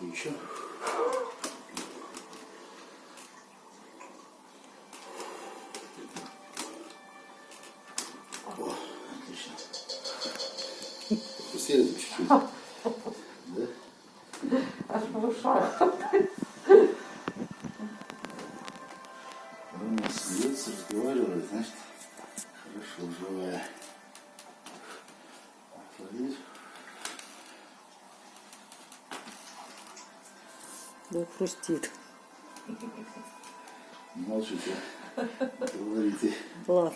Еще. Еще. О, отлично. Пустили чуть-чуть. Да? Аж в ушах. Он смеется, разговаривает, значит, хорошо, живая. Отвалить. Да, хрустит. Молчите. Говорите. Ладно.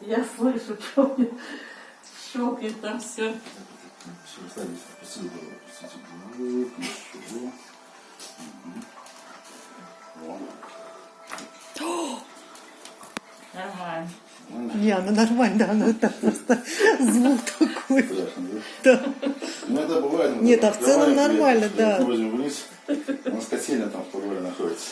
Я слышу, что мне щелкает там все. Все, ничего. Мгм. Во. Нормально. Не, она нормально, она так просто звук такой. Страшно, да? Да. Ну это бывает. Нет, там а в целом нормально, да. Вниз. У нас котельня там в подвале находится.